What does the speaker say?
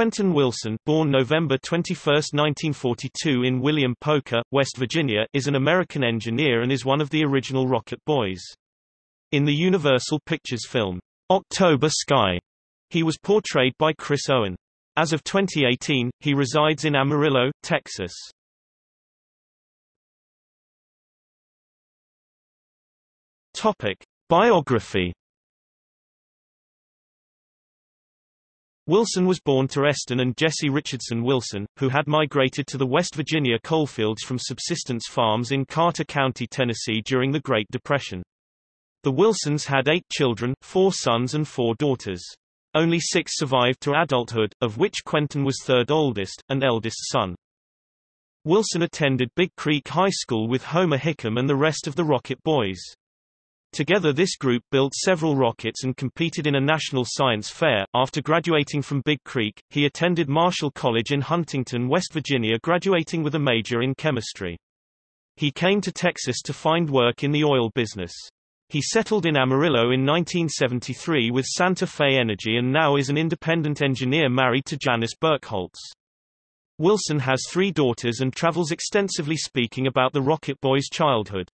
Quentin Wilson born November 21, 1942 in William Poker, West Virginia, is an American engineer and is one of the original Rocket Boys. In the Universal Pictures film, October Sky, he was portrayed by Chris Owen. As of 2018, he resides in Amarillo, Texas. Topic. Biography Wilson was born to Eston and Jesse Richardson Wilson, who had migrated to the West Virginia coalfields from subsistence farms in Carter County, Tennessee during the Great Depression. The Wilsons had eight children, four sons and four daughters. Only six survived to adulthood, of which Quentin was third oldest, and eldest son. Wilson attended Big Creek High School with Homer Hickam and the rest of the Rocket Boys. Together this group built several rockets and competed in a national science fair. After graduating from Big Creek, he attended Marshall College in Huntington, West Virginia graduating with a major in chemistry. He came to Texas to find work in the oil business. He settled in Amarillo in 1973 with Santa Fe Energy and now is an independent engineer married to Janice Burkholtz. Wilson has three daughters and travels extensively speaking about the Rocket Boys' childhood.